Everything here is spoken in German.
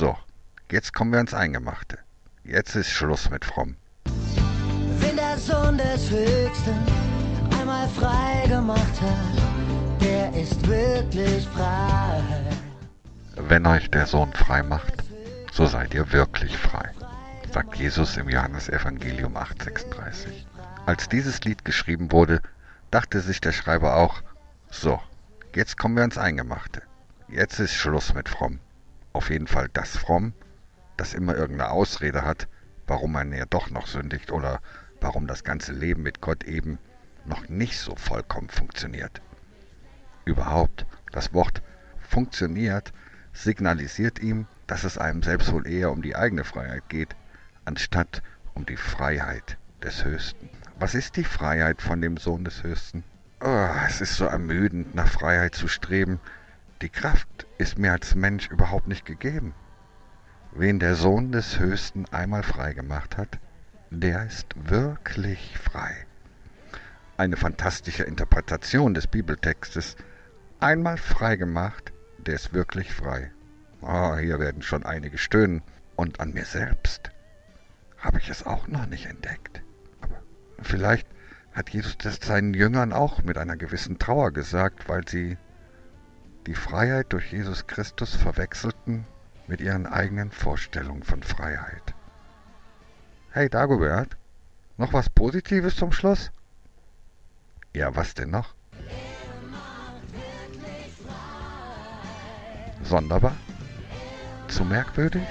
So, jetzt kommen wir ans Eingemachte. Jetzt ist Schluss mit fromm. Wenn der Sohn des Höchsten einmal frei gemacht hat, der ist wirklich frei. Wenn euch der Sohn frei macht, so seid ihr wirklich frei, sagt Jesus im Johannesevangelium 8,36. Als dieses Lied geschrieben wurde, dachte sich der Schreiber auch, so, jetzt kommen wir ans Eingemachte. Jetzt ist Schluss mit fromm. Auf jeden Fall das fromm, das immer irgendeine Ausrede hat, warum man ja doch noch sündigt oder warum das ganze Leben mit Gott eben noch nicht so vollkommen funktioniert. Überhaupt, das Wort funktioniert signalisiert ihm, dass es einem selbst wohl eher um die eigene Freiheit geht, anstatt um die Freiheit des Höchsten. Was ist die Freiheit von dem Sohn des Höchsten? Oh, es ist so ermüdend, nach Freiheit zu streben. Die Kraft ist mir als Mensch überhaupt nicht gegeben. Wen der Sohn des Höchsten einmal frei gemacht hat, der ist wirklich frei. Eine fantastische Interpretation des Bibeltextes. Einmal frei gemacht, der ist wirklich frei. Ah, hier werden schon einige stöhnen. Und an mir selbst habe ich es auch noch nicht entdeckt. Aber vielleicht hat Jesus das seinen Jüngern auch mit einer gewissen Trauer gesagt, weil sie die Freiheit durch Jesus Christus verwechselten mit ihren eigenen Vorstellungen von Freiheit. Hey Dagobert, noch was Positives zum Schluss? Ja, was denn noch? Sonderbar? Zu merkwürdig?